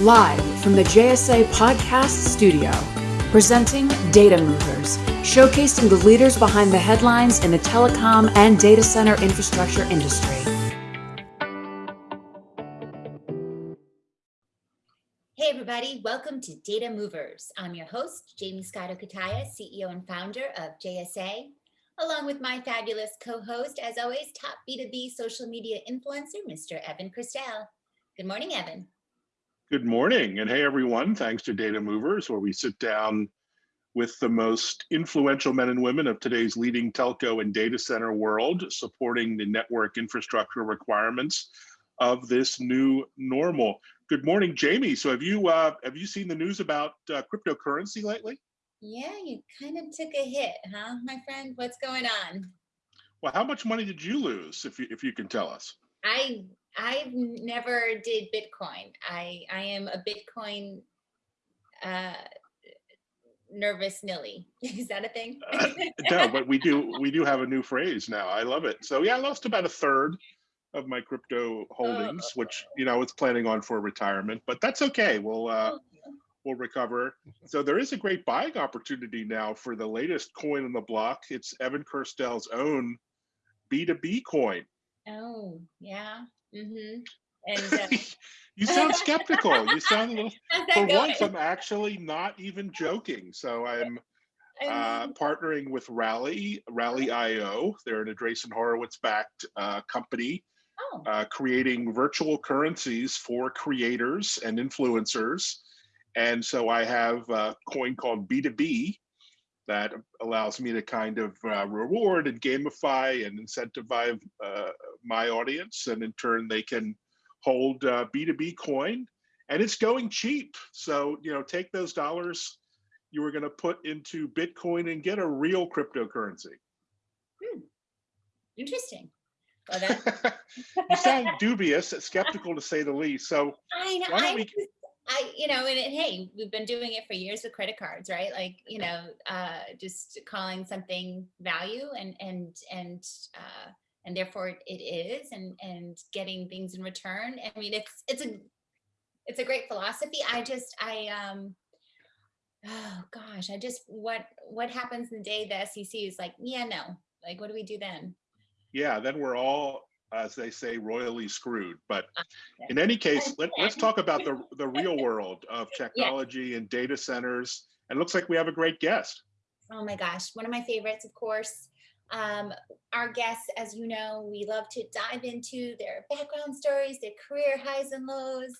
Live from the JSA Podcast Studio, presenting Data Movers, showcasing the leaders behind the headlines in the telecom and data center infrastructure industry. Hey, everybody, welcome to Data Movers. I'm your host, Jaymie Scotto Cutaia, CEO and founder of JSA, along with my fabulous co host, as always, top B2B social media influencer, Mr. Evan Kirstel. Good morning, Evan. Good morning. And hey, everyone, thanks to Data Movers, where we sit down with the most influential men and women of today's leading telco and data center world, supporting the network infrastructure requirements of this new normal. Good morning, Jaymie. So have you uh, have you seen the news about uh, cryptocurrency lately? Yeah, you kind of took a hit, huh, my friend? What's going on? Well, how much money did you lose, if you if you can tell us? I I never did Bitcoin. I I am a Bitcoin uh, nervous nilly. Is that a thing? uh, no, but we do we do have a new phrase now. I love it. So yeah, I lost about a third of my crypto holdings, oh. which you know it's planning on for retirement, but that's okay. We'll uh, oh, we'll recover. So there is a great buying opportunity now for the latest coin in the block. It's Evan Kirstel's own B2B coin. Oh yeah, Mm-hmm. And uh, you sound skeptical. You sound a little. For going? once, I'm actually not even joking. So I'm uh, partnering with Rally, Rally IO. They're an Andreessen Horowitz backed uh, company, oh. uh, creating virtual currencies for creators and influencers. And so I have a coin called B2B that allows me to kind of uh, reward and gamify and incentivize uh, my audience. And in turn, they can hold uh, B2B coin and it's going cheap. So, you know, take those dollars you were going to put into Bitcoin and get a real cryptocurrency. Hmm. Interesting. Well, you sound dubious, skeptical to say the least. So I know. Why don't we... I, you know, and it, hey, we've been doing it for years with credit cards, right? Like, you know, uh, just calling something value and and and uh, and therefore it is, and and getting things in return. I mean, it's it's a it's a great philosophy. I just I um oh gosh, I just what what happens the day the SEC is like, yeah, no, like what do we do then? Yeah, then we're all as they say, royally screwed. But ah, in any case, let, us talk about the, the real world of technology yeah. and data centers. And looks like we have a great guest. Oh my gosh, one of my favorites, of course. Um, our guests, as you know, we love to dive into their background stories, their career highs and lows,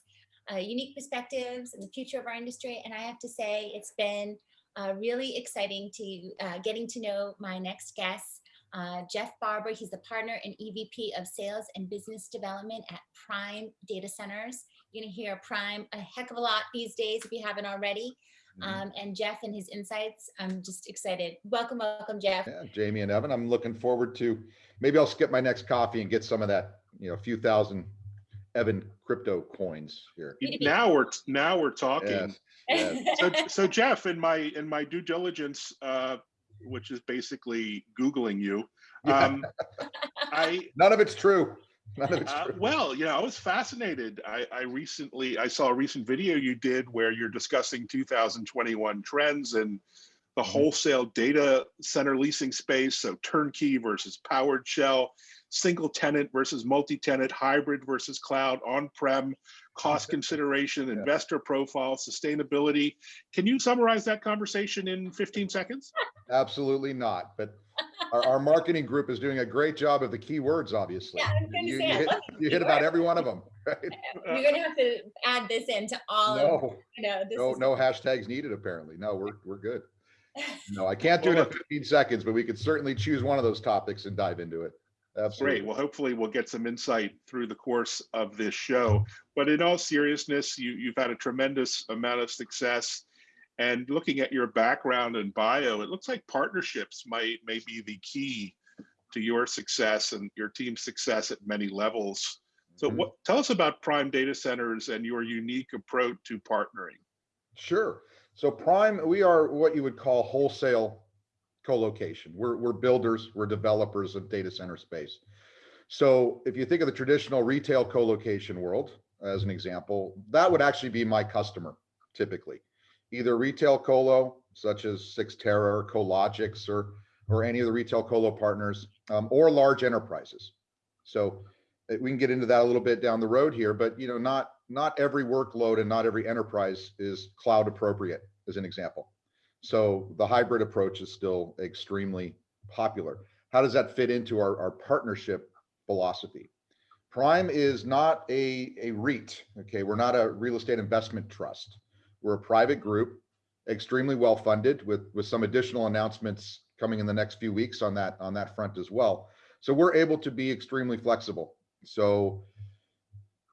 uh, unique perspectives, and the future of our industry. And I have to say, it's been uh, really exciting to uh, getting to know my next guest. Uh, Jeff Barber, he's the partner and EVP of Sales and Business Development at Prime Data Centers. You're gonna hear Prime a heck of a lot these days if you haven't already. Mm-hmm. Um, and Jeff and his insights, I'm just excited. Welcome, welcome, Jeff. Yeah, Jaymie and Evan, I'm looking forward to, maybe I'll skip my next coffee and get some of that, you know, a few thousand Evan crypto coins here. Now we're, now we're talking. Yes, yes. so, so Jeff, in my, in my due diligence, uh, which is basically Googling you. Um, I none of it's true. None of it's uh, well, you know, I was fascinated. I, I recently I saw a recent video you did where you're discussing 2021 trends and the mm-hmm. wholesale data center leasing space. So turnkey versus powered shell, single tenant versus multi-tenant, hybrid versus cloud, on-prem, cost consideration, yeah. investor profile, sustainability. Can you summarize that conversation in 15 seconds? Absolutely not. But our, our marketing group is doing a great job of the keywords, obviously. Yeah, you, you, hit, you hit about every one of them. Right? You're going to have to add this into all. No, of, you know, no, no hashtags needed. Apparently, no, we're we're good. No, I can't do well, it in 15 seconds, but we could certainly choose one of those topics and dive into it. Absolutely. Great. Well, hopefully we'll get some insight through the course of this show. But in all seriousness, you, you've had a tremendous amount of success. And looking at your background and bio, it looks like partnerships might may be the key to your success and your team's success at many levels. So mm -hmm. what tell us about Prime Data Centers and your unique approach to partnering. Sure. So Prime, we are what you would call wholesale co-location. We're, we're builders, we're developers of data center space. So if you think of the traditional retail co-location world, as an example, that would actually be my customer typically. Either retail colo, such as Cyxtera or Cologix or, or any of the retail colo partners, um, or large enterprises. So uh, we can get into that a little bit down the road here, but you know, not, not every workload and not every enterprise is cloud appropriate as an example. So the hybrid approach is still extremely popular. How does that fit into our, our partnership philosophy? Prime is not a, a REIT. Okay. We're not a real estate investment trust. We're a private group, extremely well funded with, with some additional announcements coming in the next few weeks on that, on that front as well. So we're able to be extremely flexible. So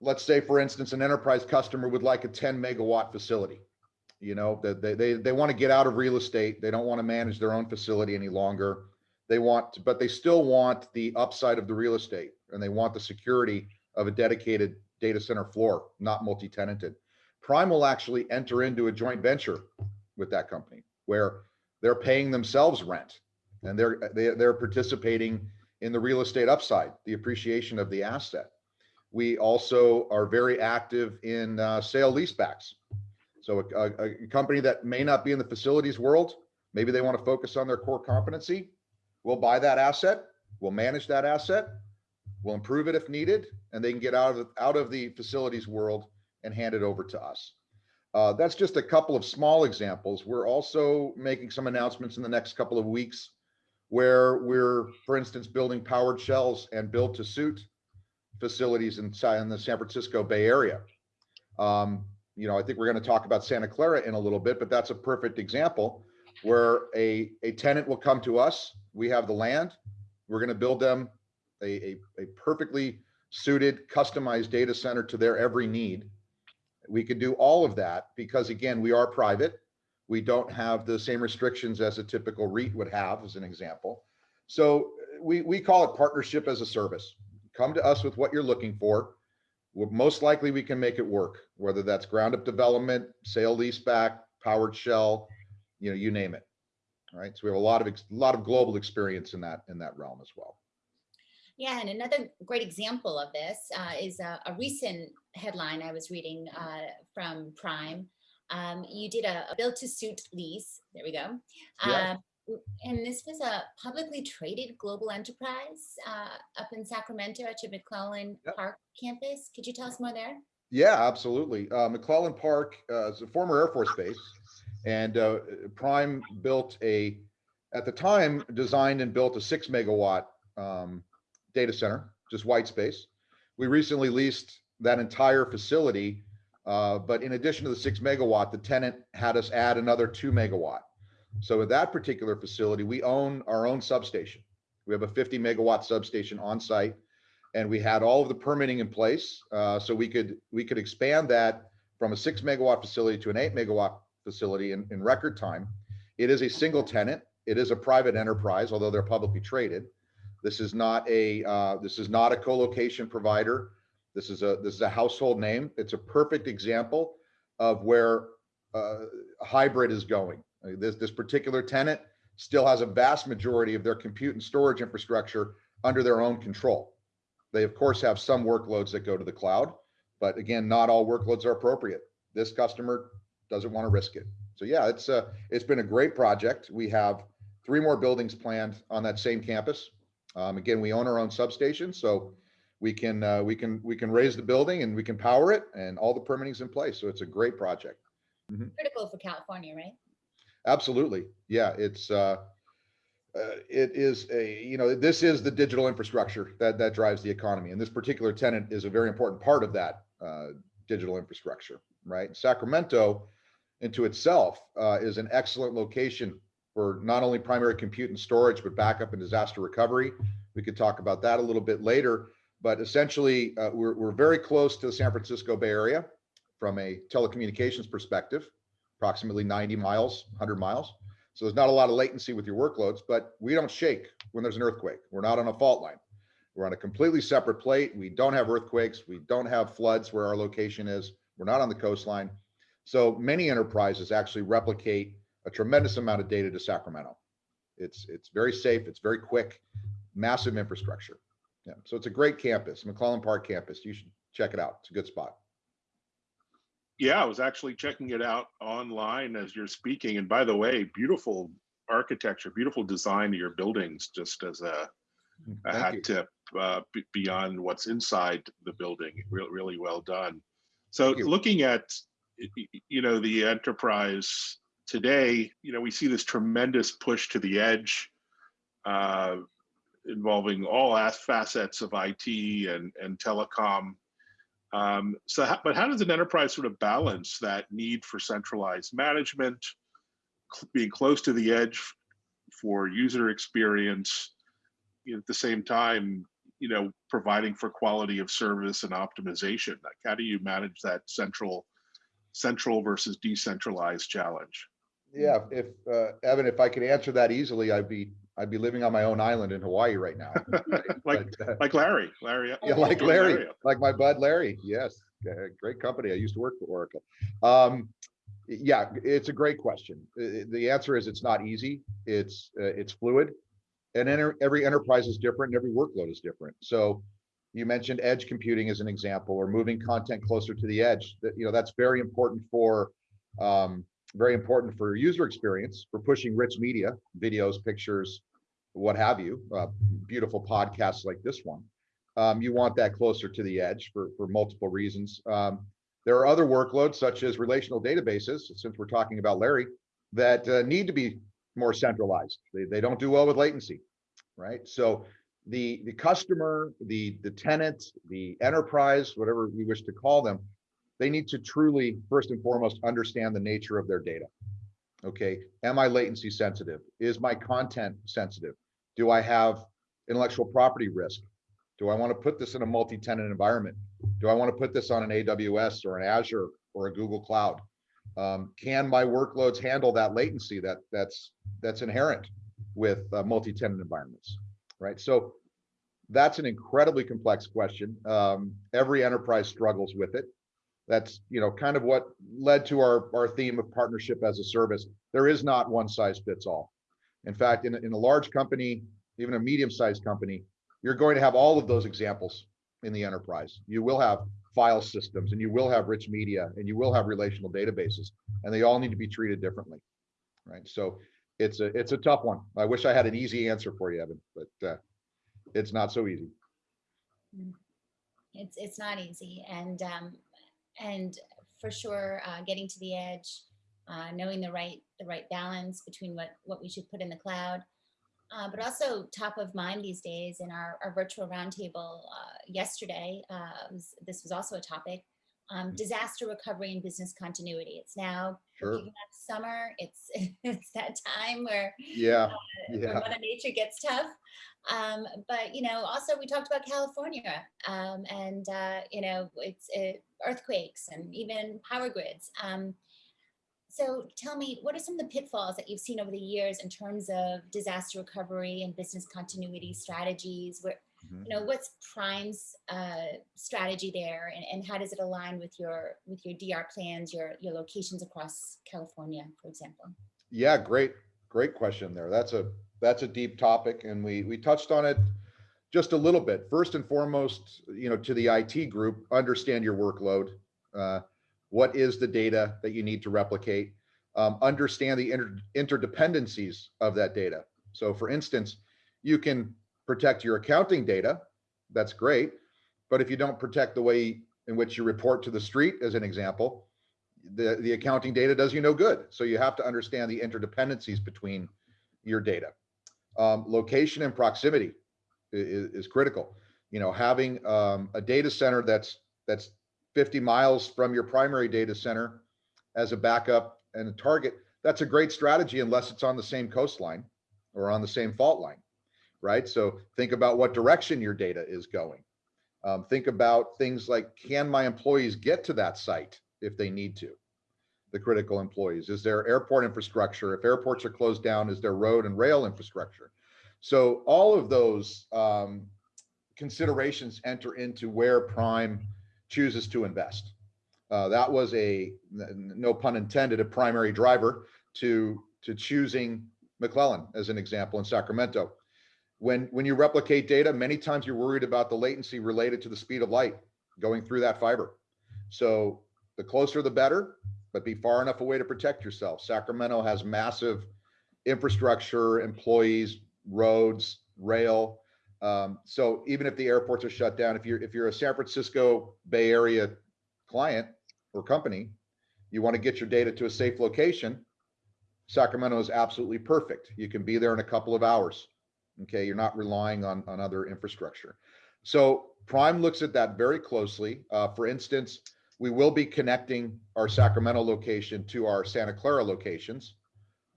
let's say, for instance, an enterprise customer would like a 10 megawatt facility. You know, that they, they, they want to get out of real estate. They don't want to manage their own facility any longer. They want, but they still want the upside of the real estate and they want the security of a dedicated data center floor, not multi-tenanted. Prime will actually enter into a joint venture with that company where they're paying themselves rent and they're, they, they're participating in the real estate upside, the appreciation of the asset. We also are very active in uh, sale leasebacks. So a, a, a company that may not be in the facilities world, maybe they want to focus on their core competency. We'll buy that asset, we'll manage that asset, we'll improve it if needed, and they can get out of out of the facilities world and hand it over to us. Uh, that's just a couple of small examples. We're also making some announcements in the next couple of weeks where we're, for instance, building powered shells and build to suit facilities inside in the San Francisco Bay Area. Um, you know, I think we're going to talk about Santa Clara in a little bit, but that's a perfect example where a, a tenant will come to us. We have the land. We're going to build them a, a, a perfectly suited, customized data center to their every need. We could do all of that because again, we are private. We don't have the same restrictions as a typical REIT would have as an example. So we, we call it partnership as a service. Come to us with what you're looking for most likely we can make it work, whether that's ground up development, sale leaseback, powered shell, you know, you name it. All right. So we have a lot of, a lot of global experience in that, in that realm as well. Yeah, and another great example of this uh, is a, a, recent headline I was reading uh, from Prime. Um, you did a, a build to suit lease. There we go. Yeah. Um, and this was a publicly traded global enterprise uh, up in Sacramento at your McClellan yep. Park campus. Could you tell us more there? Yeah, absolutely. Uh, McClellan Park uh, is a former Air Force base, and uh, Prime built a, at the time, designed and built a six megawatt um, data center, just white space. We recently leased that entire facility, uh, but in addition to the six megawatt, the tenant had us add another two megawatt. So at that particular facility, we own our own substation. We have a 50 megawatt substation on site and we had all of the permitting in place. Uh, so we could we could expand that from a six megawatt facility to an eight megawatt facility in, in record time. It is a single tenant. It is a private enterprise, although they're publicly traded. This is not a uh, this is not a co-location provider. This is a this is a household name. It's a perfect example of where uh, hybrid is going. This, this particular tenant still has a vast majority of their compute and storage infrastructure under their own control. They of course have some workloads that go to the cloud, but again, not all workloads are appropriate. This customer doesn't want to risk it. So yeah, it's a, it's been a great project. We have three more buildings planned on that same campus. Um, again, we own our own substation, so we can uh, we can we can raise the building and we can power it, and all the permitting's in place. So it's a great project. Mm -hmm. Critical for California, right? Absolutely. Yeah, it's uh, uh, it is a you know this is the digital infrastructure that that drives the economy, and this particular tenant is a very important part of that uh, digital infrastructure. Right, Sacramento, into itself, uh, is an excellent location for not only primary compute and storage, but backup and disaster recovery. We could talk about that a little bit later, but essentially, uh, we're we're very close to the San Francisco Bay Area from a telecommunications perspective approximately 90 miles, 100 miles. So there's not a lot of latency with your workloads, but we don't shake when there's an earthquake. We're not on a fault line. We're on a completely separate plate. We don't have earthquakes. We don't have floods where our location is. We're not on the coastline. So many enterprises actually replicate a tremendous amount of data to Sacramento. It's, it's very safe. It's very quick, massive infrastructure. Yeah. So it's a great campus, McClellan Park campus. You should check it out. It's a good spot. Yeah, I was actually checking it out online as you're speaking. And by the way, beautiful architecture, beautiful design of your buildings, just as a, a hat you. tip uh, beyond what's inside the building. Really, really well done. So looking at, you know, the enterprise today, you know, we see this tremendous push to the edge uh, involving all facets of IT and, and telecom. Um, so, how, but how does an enterprise sort of balance that need for centralized management, cl- being close to the edge for user experience, you know, at the same time, you know, providing for quality of service and optimization? Like, how do you manage that central, central versus decentralized challenge? Yeah, if, uh, Evan, if I could answer that easily, I'd be, I'd be living on my own island in Hawaii right now. like, But, uh, like Larry, Larry. Yeah, like Joe Larry, like my bud Larry. Yes, uh, great company. I used to work for Oracle. Um, yeah, it's a great question. The answer is it's not easy. It's uh, it's fluid, and enter, every enterprise is different, and every workload is different. So, you mentioned edge computing as an example, or moving content closer to the edge. That you know that's very important for um, very important for user experience, for pushing rich media, videos, pictures, what have you. Uh, beautiful podcasts like this one um, you want that closer to the edge for, for multiple reasons. Um, there are other workloads such as relational databases, since we're talking about Larry, that uh, need to be more centralized. They, they don't do well with latency, right? So the, the customer, the, the tenant, the enterprise, whatever we wish to call them, they need to truly, first and foremost, understand the nature of their data. Okay, am I latency sensitive? Is my content sensitive? Do I have intellectual property risk? Do I want to put this in a multi-tenant environment? Do I want to put this on an AWS or an Azure or a Google Cloud? Um, can my workloads handle that latency that that's that's inherent with uh, multi-tenant environments, right? So that's an incredibly complex question. Um, every enterprise struggles with it. That's you know kind of what led to our our theme of partnership as a service. There is not one size fits all. In fact, in, a- in a large company, even a medium-sized company, you're going to have all of those examples in the enterprise. You will have file systems and you will have rich media and you will have relational databases and they all need to be treated differently. Right. So it's a it's a tough one. I wish I had an easy answer for you, Evan, but uh, it's not so easy. It's it's not easy, and um, and for sure, uh, getting to the edge, uh, knowing the right the right balance between what what we should put in the cloud, uh, but also top of mind these days in our, our virtual roundtable uh, yesterday. Uh, was, this was also a topic. Um, disaster recovery and business continuity. It's now Sure. summer. It's it's that time where Yeah. where Yeah. Mother Nature gets tough. Um, but you know, also we talked about California, um, and uh, you know, it's uh, earthquakes and even power grids. Um, so tell me, what are some of the pitfalls that you've seen over the years in terms of disaster recovery and business continuity strategies? Where Mhm. you know, what's Prime's uh, strategy there, and, and how does it align with your with your DR plans, your your locations across California, for example? Yeah, great, great question there. That's a that's a deep topic, and we we touched on it just a little bit. First and foremost, you know, to the IT group, understand your workload. Uh, what is the data that you need to replicate? Um, understand the inter interdependencies of that data. So, for instance, you can protect your accounting data. That's great, but if you don't protect the way in which you report to the street, as an example, the, the accounting data does you no good. So you have to understand the interdependencies between your data. Um, location and proximity is, is critical. You know, having um, a data center that's that's 50 miles from your primary data center as a backup and a target, that's a great strategy unless it's on the same coastline or on the same fault line, right? So think about what direction your data is going. Um, think about things like, can my employees get to that site if they need to? The critical employees, is there airport infrastructure? If airports are closed down, is there road and rail infrastructure? So all of those um, considerations enter into where Prime chooses to invest. Uh, that was a, no pun intended, a primary driver to, to choosing McClellan as an example in Sacramento. When, when you replicate data, many times you're worried about the latency related to the speed of light going through that fiber. So the closer the better, but be far enough away to protect yourself. Sacramento has massive infrastructure, employees, roads, rail. Um, so even if the airports are shut down, if you're if you're a San Francisco Bay Area client or company, you want to get your data to a safe location, Sacramento is absolutely perfect. You can be there in a couple of hours. Okay, you're not relying on, on other infrastructure. So Prime looks at that very closely. Uh, for instance, we will be connecting our Sacramento location to our Santa Clara locations.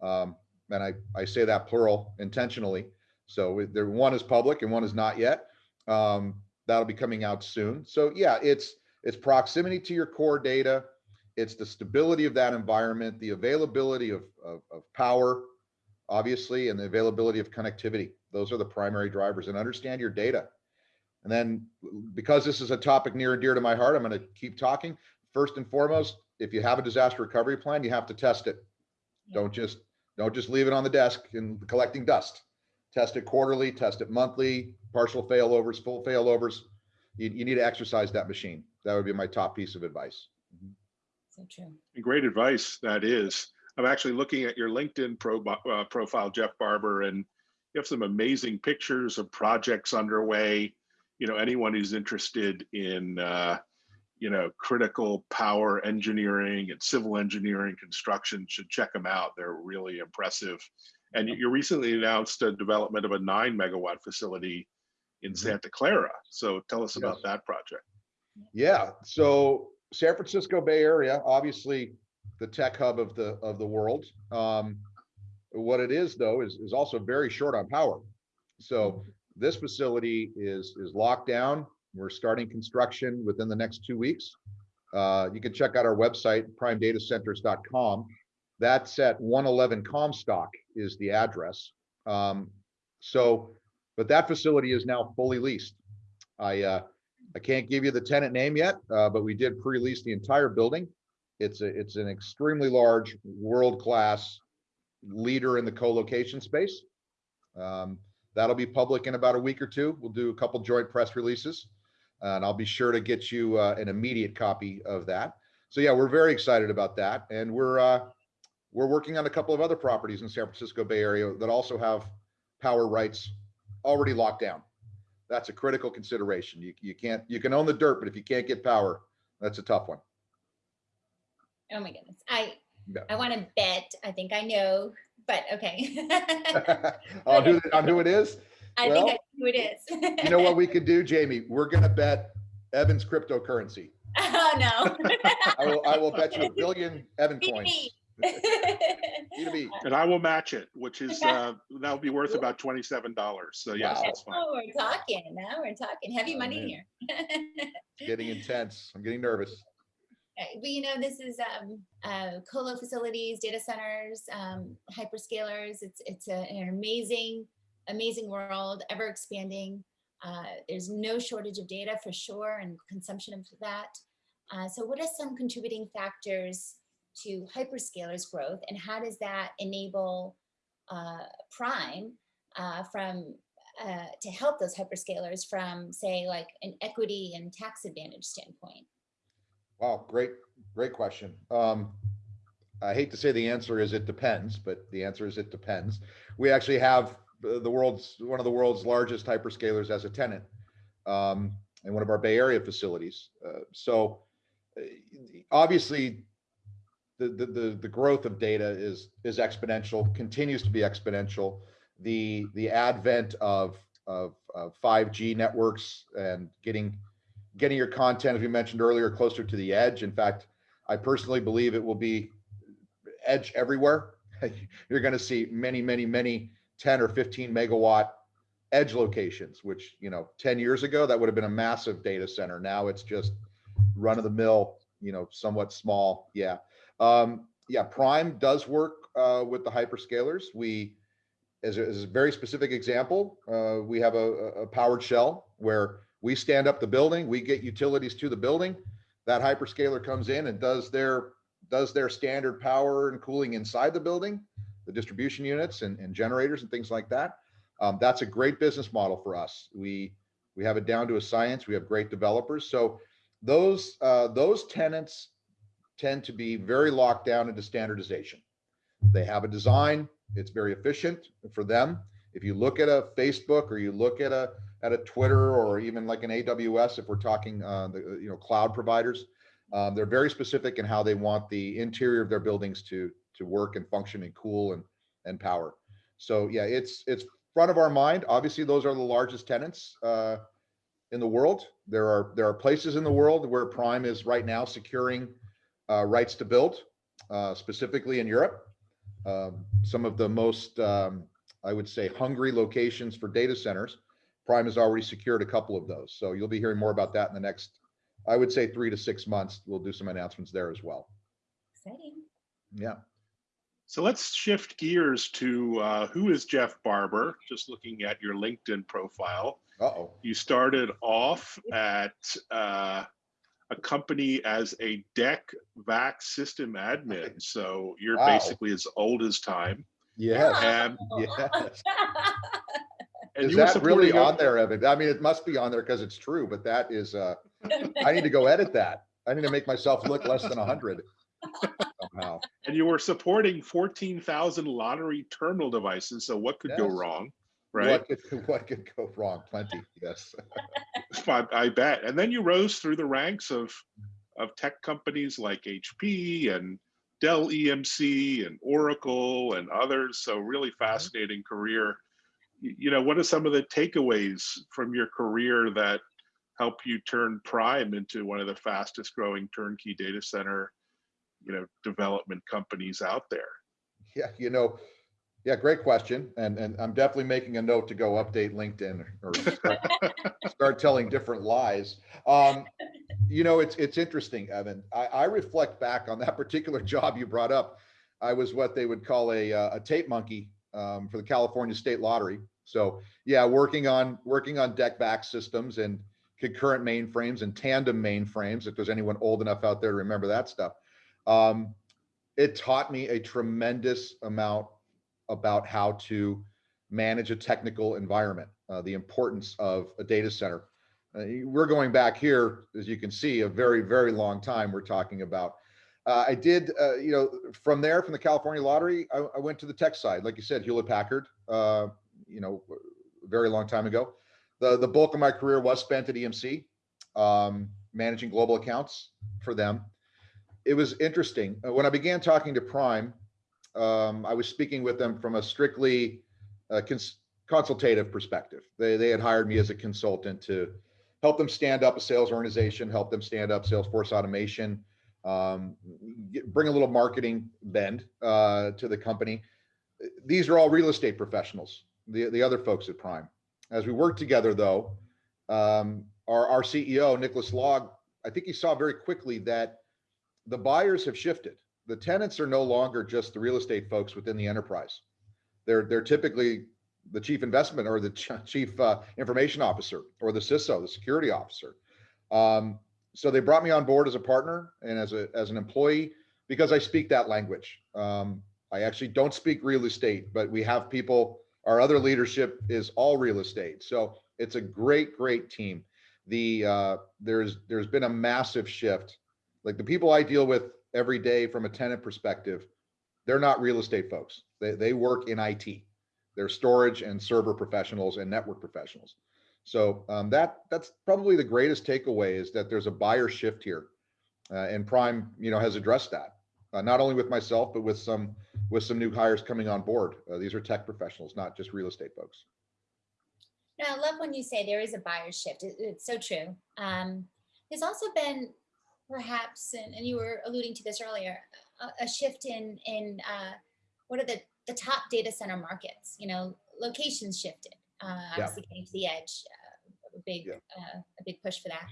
Um, and I, I say that plural intentionally. So there, one is public and one is not yet. Um, that'll be coming out soon. So yeah, it's, it's proximity to your core data. It's the stability of that environment, the availability of, of, of power, obviously, and the availability of connectivity. Those are the primary drivers and understand your data. And then because this is a topic near and dear to my heart, I'm going to keep talking. First and foremost, if you have a disaster recovery plan, you have to test it. Don't just, don't just leave it on the desk and collecting dust. Test it quarterly, test it monthly, partial failovers, full failovers. You, you need to exercise that machine. That would be my top piece of advice. So true. Great advice, that is. I'm actually looking at your LinkedIn pro, uh, profile, Jeff Barber, and you have some amazing pictures of projects underway. You know, anyone who's interested in, uh, you know, critical power engineering and civil engineering construction should check them out. They're really impressive. And you- recently announced a development of a nine megawatt facility in Mhm. Santa Clara. So tell us about Yes. that project. Yeah, so San Francisco Bay Area, obviously the tech hub of the of the world. Um, what it is though is is also very short on power. So this facility is is locked down. We're starting construction within the next two weeks. Uh, you can check out our website, primedatacenters.com. That's at 111 Comstock is the address. Um, so, but that facility is now fully leased. I uh, I can't give you the tenant name yet, uh, but we did pre-lease the entire building. It's a, it's an extremely large, world-class leader in the co-location space. Um, that'll be public in about a week or two. We'll do a couple joint press releases. And I'll be sure to get you uh, an immediate copy of that. So yeah, we're very excited about that. And we're, uh, we're working on a couple of other properties in San Francisco Bay Area that also have power rights already locked down that's a critical consideration. You, you can't, you can own the dirt, but if you can't get power, that's a tough one. Oh my goodness. I Yeah. I want to bet. I think I know, but okay. I'll On who, on who it is? I think I know who it is. You know what we could do, Jaymie? We're gonna bet Evans cryptocurrency. oh no. I will, I will bet you a billion Evan coins. B2B. To B. And I will match it, which is, uh, that'll be worth about twenty-seven dollars. So yes, Wow. that's fine. Oh, we're talking. Now we're talking heavy Oh, money man. here. It's getting intense. I'm getting nervous. Okay, Well, you know, this is um, uh, colo facilities, data centers, um, hyperscalers. It's it's a, an amazing, amazing world, ever expanding. Uh, there's no shortage of data for sure, and consumption of that. Uh, so, what are some contributing factors to hyperscalers growth, and how does that enable uh, Prime uh, from uh, to help those hyperscalers from, say, like an equity and tax advantage standpoint? Wow, great, great question. Um, I hate to say the answer is it depends, but the answer is it depends. We actually have the world's, one of the world's largest hyperscalers as a tenant um, in one of our Bay Area facilities. Uh, So uh, obviously, the, the, the, the growth of data is, is exponential, continues to be exponential. The, the advent of, of, of 5G networks and getting, getting your content, as we mentioned earlier, closer to the edge. In fact, I personally believe it will be edge everywhere. You're going to see many, many, many 10 or 15 megawatt edge locations, which, you know, 10 years ago, that would have been a massive data center. Now it's just run of the mill, you know, somewhat small. Yeah. Um, yeah. Prime does work uh, with the hyperscalers. We, as a, as a very specific example, uh, we have a, a powered shell where we stand up the building, we get utilities to the building. That hyperscaler comes in and does their does their standard power and cooling inside the building, the distribution units and, and generators and things like that. Um, that's a great business model for us. We we have it down to a science. We have great developers. So those uh, those tenants tend to be very locked down into standardization. They have a design, it's very efficient for them. If you look at a Facebook or you look at a at a Twitter or even like an AWS, if we're talking uh, the you know cloud providers, um, they're very specific in how they want the interior of their buildings to to work and function and cool and and power. So yeah, it's it's front of our mind. Obviously, those are the largest tenants uh, in the world. There are there are places in the world where Prime is right now securing uh, rights to build, uh, specifically in Europe. Um, some of the most, um, I would say, hungry locations for data centers. Prime has already secured a couple of those. So you'll be hearing more about that in the next, I would say, three to six months. We'll do some announcements there as well. Exciting. Yeah. So let's shift gears to uh, who is Jeff Barber? Just looking at your LinkedIn profile. Uh oh. You started off at uh, a company as a DEC VAX system admin. So you're wow. basically as old as time. Yes. Ah. And, yes. and is that really on there, Evan? I mean, it must be on there because it's true, but that is, uh, I need to go edit that. I need to make myself look less than 100. Wow, And you were supporting 14,000 lottery terminal devices. So what could yes. go wrong? Right. What could, what could go wrong? Plenty. Yes. I, I bet. And then you rose through the ranks of, of tech companies like HP and Dell EMC and Oracle and others. So really mm-hmm. fascinating career. You know, what are some of the takeaways from your career that help you turn Prime into one of the fastest growing turnkey data center you know, development companies out there? Yeah, you know, yeah, great question. And, and I'm definitely making a note to go update LinkedIn or start, start telling different lies. Um, you know, it's, it's interesting, Evan. I, I reflect back on that particular job you brought up. I was what they would call a, uh, a tape monkey um, for the California State Lottery. So yeah, working on, working on DEC VAX systems and concurrent mainframes and tandem mainframes, if there's anyone old enough out there to remember that stuff. Um, it taught me a tremendous amount about how to manage a technical environment, uh, the importance of a data center. Uh, we're going back here, as you can see, a very, very long time we're talking about. Uh, I did, uh, you know, from there, from the California Lottery, I, I went to the tech side, like you said, Hewlett Packard, uh, you know, very long time ago. The, the bulk of my career was spent at EMC, um, managing global accounts for them. It was interesting. Uh, When I began talking to Prime, um, I was speaking with them from a strictly uh, cons- consultative perspective. They, they had hired me as a consultant to help them stand up a sales organization, help them stand up Salesforce automation, um, get- bring a little marketing bend uh, to the company. These are all real estate professionals, the, the other folks at Prime. As we worked together though, um, our, our CEO, Nicholas Laag, I think he saw very quickly that the buyers have shifted. The tenants are no longer just the real estate folks within the enterprise. They're, they're typically the chief investment or the ch- chief uh, information officer or the CISO, the security officer. Um, so they brought me on board as a partner and as a as an employee because I speak that language. Um, I actually don't speak real estate, but we have people. Our other leadership is all real estate, so it's a great, great team. The uh, there's there's been a massive shift. Like the people I deal with every day from a tenant perspective, they're not real estate folks. They they work in IT. They're storage and server professionals and network professionals. So um, that that's probably the greatest takeaway is that there's a buyer shift here, uh, and Prime, you know, has addressed that uh, not only with myself but with some with some new hires coming on board. Uh, these are tech professionals, not just real estate folks. No, I love when you say there is a buyer shift. It- it's so true. Um, there's also been perhaps, and, and you were alluding to this earlier, a, a shift in in uh, what are the the top data center markets? You know, locations shifted. Uh, Yeah. obviously, getting to the edge, uh, a big Yeah. uh, a big push for that.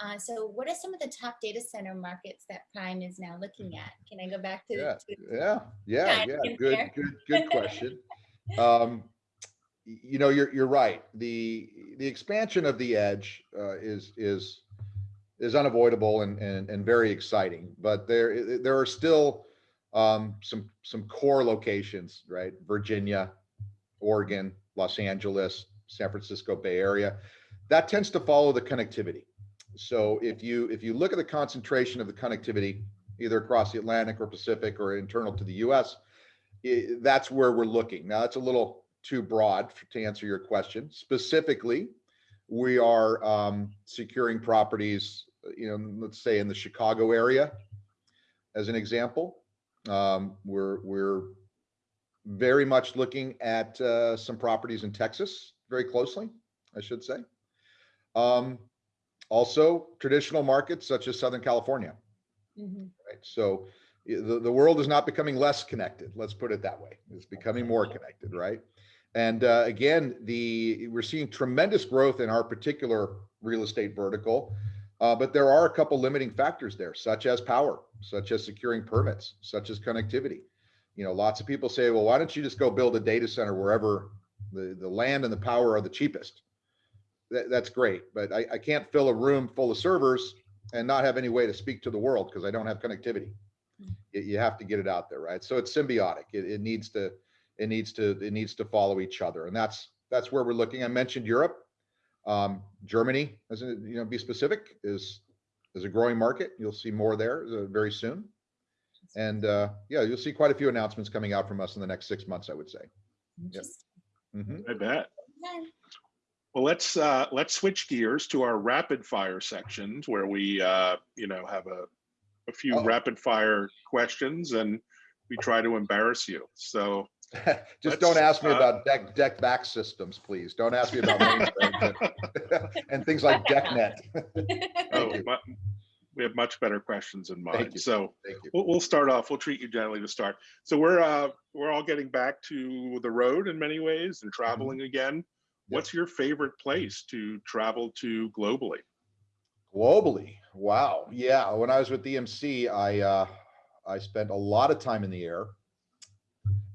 Uh, so, what are some of the top data center markets that Prime is now looking at? Can I go back to, Yeah, to yeah, yeah, Yeah, yeah. Good, there. good, good question. Um, you know, you're you're right. The the expansion of the edge uh, is is is unavoidable and and and very exciting. But there there are still um, some some core locations, right? Virginia, Oregon, Los Angeles, San Francisco Bay Area. That tends to follow the connectivity. So if you if you look at the concentration of the connectivity either across the Atlantic or Pacific or internal to the US, i- that's where we're looking. Now, that's a little too broad f- to answer your question. Specifically, we are um, securing properties, you know, let's say in the Chicago area, as an example. Um, We're, we're very much looking at uh, some properties in Texas very closely, I should say. Um, Also, traditional markets such as Southern California Mhm. right? So the, the world is not becoming less connected. Let's put it that way. It's becoming more connected, right? And uh, again, the we're seeing tremendous growth in our particular real estate vertical, uh, but there are a couple limiting factors there, such as power, such as securing permits, such as connectivity. You know, lots of people say, well, why don't you just go build a data center wherever the, the land and the power are the cheapest? That, that's great, but I, I can't fill a room full of servers and not have any way to speak to the world because I don't have connectivity. You, you have to get it out there, right? So it's symbiotic. It, it needs to, it needs to, it needs to follow each other. And that's, that's where we're looking. I mentioned Europe. Um, Germany, as a, you know, be specific, is, is a growing market. You'll see more there uh, very soon. And uh, yeah, you'll see quite a few announcements coming out from us in the next six months, I would say. Interesting. Mhm. I bet. Well, let's uh, let's switch gears to our rapid fire sections where we uh, you know have a a few Uh-oh. rapid fire questions and we try to embarrass you. So Just don't ask me uh, about DEC, DEC VAX systems, please. Don't ask me about mainframes and- and things like DECnet. oh, you. mu- we have much better questions in Thank mind. you. So Thank you. we'll, we'll start off. We'll treat you gently to start. So we're uh, we're all getting back to the road in many ways and traveling again. Yep. What's your favorite place to travel to globally? Globally, wow, yeah. When I was with EMC, I uh, I spent a lot of time in the air.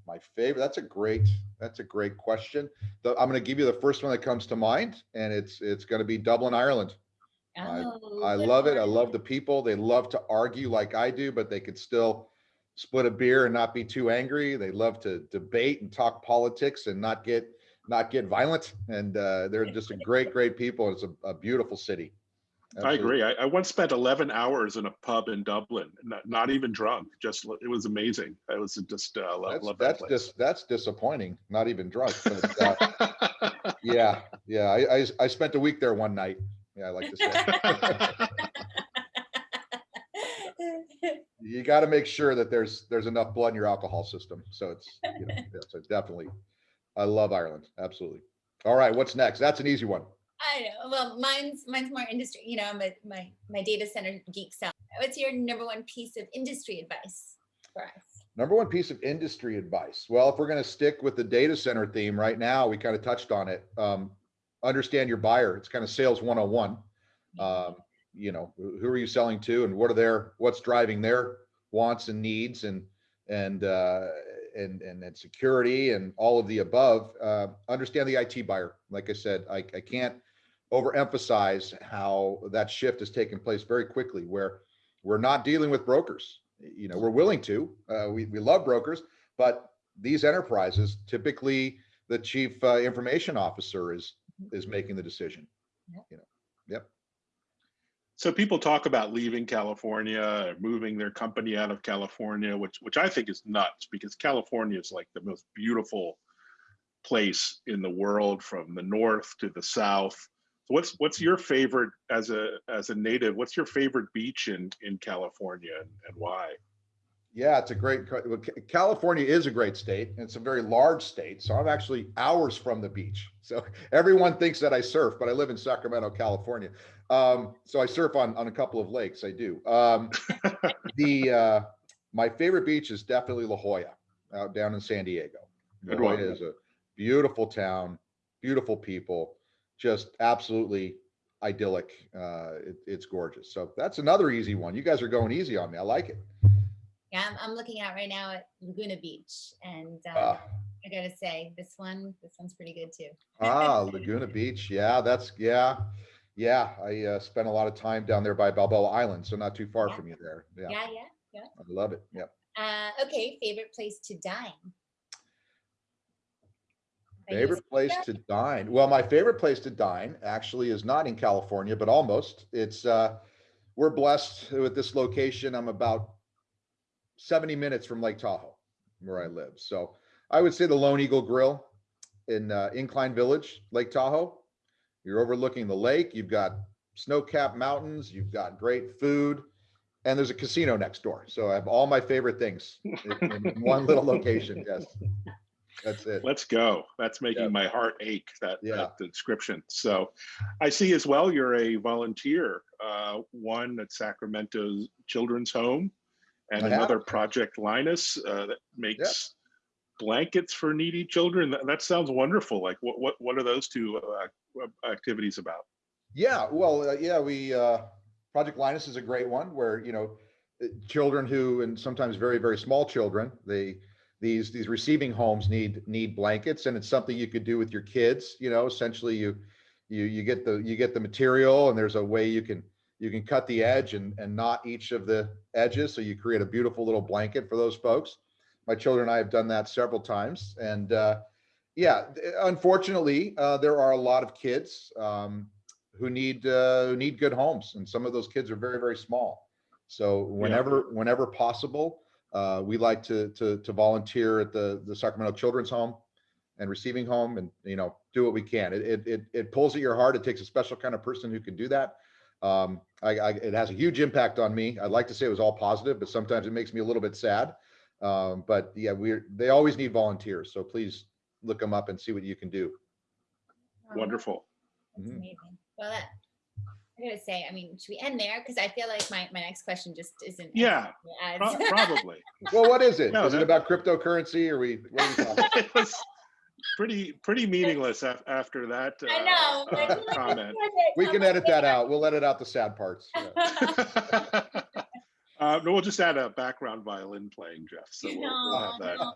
My favorite. That's a great. That's a great question. The, I'm going to give you the first one that comes to mind, and it's it's going to be Dublin, Ireland. I- Oh, I good love it. I love the people. They love to argue like I do, but they could still split a beer and not be too angry. They love to debate and talk politics and not get not get violent. And uh, they're just a great, great people. It's a, a beautiful city. I agree. I, I once spent 11 hours in a pub in Dublin, not, not even drunk. Just it was amazing. I was just uh, love, That's love that that's just that's disappointing. Not even drunk. But, uh, yeah, yeah. I, I I spent a week there one night. Yeah, I like to say. you got to make sure that there's there's enough blood in your alcohol system. So it's you know, yeah, so definitely. I love Ireland. Absolutely. All right, what's next? That's an easy one. I know. Well, mine's mine's more industry. You know, I'm a, my my data center geek self. What's your number one piece of industry advice for us? Number one piece of industry advice. Well, if we're going to stick with the data center theme right now, we kind of touched on it. Um, understand your buyer. It's kind of sales 101. Um, you know, who who are you selling to and what are their, what's driving their wants and needs and, and, uh, and, and, and security and all of the above. Uh, understand the IT buyer. Like I said, I, I can't overemphasize how that shift has taken place very quickly where we're not dealing with brokers. You know, we're willing to, uh, we, we love brokers, but these enterprises, typically the chief uh, information officer is, is making the decision. Yep. You know, yep. so people talk about leaving California, or moving their company out of California, which which I think is nuts because California is like the most beautiful place in the world from the north to the south. What's what's your favorite as a as a native? What's your favorite beach in in California and, and why? Yeah, it's a great, co- well, Ca- California is a great state. and It's a very large state. So I'm actually hours from the beach. So everyone thinks that I surf, but I live in Sacramento, California. Um, so I surf on, on a couple of lakes. I do. Um, the, uh, my favorite beach is definitely La Jolla out down in San Diego. La. Jolla is a beautiful town, beautiful people, just absolutely idyllic. Uh, it, it's gorgeous. So that's another easy one. You guys are going easy on me. I like it. Yeah, I'm, I'm looking out right now at Laguna Beach, and um, Ah. I gotta say, this one, this one's pretty good too. Ah, Laguna Beach. Yeah, that's, yeah. Yeah, I uh, spent a lot of time down there by Balboa Island, so not too far Yeah. from you there. Yeah, Yeah, yeah. I love it. Yep. Uh, okay, favorite place to dine. Favorite place to dine? Well, my favorite place to dine actually is not in California, but almost. It's, uh, we're blessed with this location. I'm about 70 minutes from Lake Tahoe, where I live. So I would say the Lone Eagle Grill in uh, Incline Village, Lake Tahoe. You're overlooking the lake. You've got snow-capped mountains. You've got great food, and there's a casino next door. So I have all my favorite things in, in one little location. Yes, that's it. Let's go. That's making Yeah. my heart ache, that, Yeah. that description. So I see as well, you're a volunteer, uh, one at Sacramento Children's Home and I have. another Project Linus uh, that makes blankets for needy children. That, that sounds wonderful. Like what, what, what are those two uh, activities about? Yeah, well, uh, yeah, we, uh, Project Linus is a great one where, you know, uh, children who, and sometimes very, very small children, they, these, these receiving homes need, need blankets and it's something you could do with your kids, you know, essentially you, you, you get the, you get the material and there's a way you can, you can cut the edge and, and knot each of the edges. So you create a beautiful little blanket for those folks. My children and I have done that several times and, uh, yeah, unfortunately, uh, there are a lot of kids, um, who need uh, who need good homes, and some of those kids are very very small. So whenever whenever possible, uh, we like to to to volunteer at the the Sacramento Children's Home and Receiving Home, and you know do what we can. It it it, it pulls at your heart. It takes a special kind of person who can do that. Um, I, I it has a huge impact on me. I'd like to say it was all positive, but sometimes it makes me a little bit sad. Um, but yeah, we're they always need volunteers, so please look them up and see what you can do. Wonderful. That's Mhm. amazing. Well, that, I gotta say, I mean, should we end there? Because I feel like my, my next question just isn't. Yeah, Pro- Probably. Well, what is it? No, Is it about cryptocurrency? Or we? What are we talking? It was pretty, pretty meaningless after that. I uh, know. uh, like, Comment. We can edit that out. We'll edit out the sad parts. Yeah. Uh, no, we'll just add a background violin playing, Jeff. So we'll, we'll have that. no,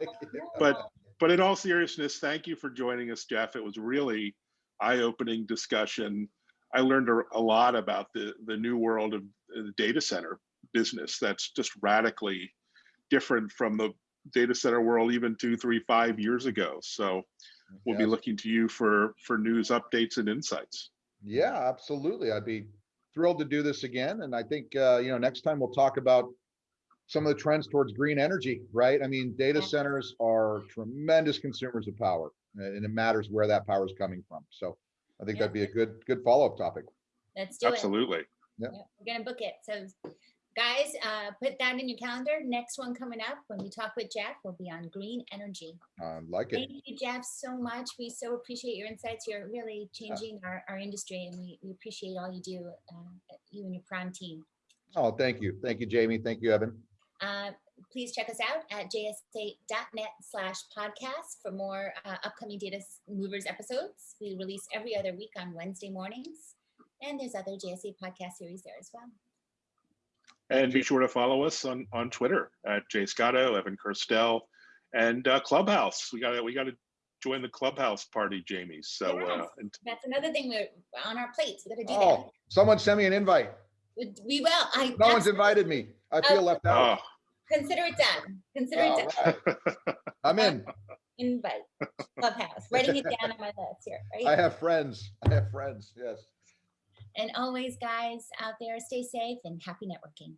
But but in all seriousness, thank you for joining us, Jeff. It was really eye-opening discussion. I learned a, a lot about the the new world of the data center business. That's just radically different from the data center world even two, three, five years ago. So we'll be looking to you for for news updates and insights. Yeah, absolutely. I'd be thrilled to do this again. And I think, uh, you know, next time we'll talk about some of the trends towards green energy, right? I mean, data centers are tremendous consumers of power uh, and it matters where that power is coming from. So I think Yeah. that'd be a good, good follow-up topic. Let's do it. Absolutely. Yeah, We're gonna book it. So guys, uh, put that in your calendar. Next one coming up when we talk with Jeff will be on green energy. I like it. Thank you, Jeff, so much. We so appreciate your insights. You're really changing our, our industry and we, we appreciate all you do, uh, you and your prime team. Oh, thank you. Thank you, Jaymie. Thank you, Evan. Uh, please check us out at jsa.net slash podcast for more uh, upcoming Data Movers episodes. We release every other week on Wednesday mornings. And there's other JSA podcast series there as well. And be sure to follow us on, on Twitter at Jay Scotto, Evan Kirstel, and uh, Clubhouse. We got to we got to join the Clubhouse party, Jaymie. So uh, Yes. and That's another thing we're on our plates. We gotta do Oh, someone send me an invite. We will. I No one's invited me. I feel Oh. left out. Consider it done. Consider it done. right. I'm in. Invite. Clubhouse. Writing it down on my list here, I have friends. I have friends. Yes. And always, guys out there, stay safe and happy networking.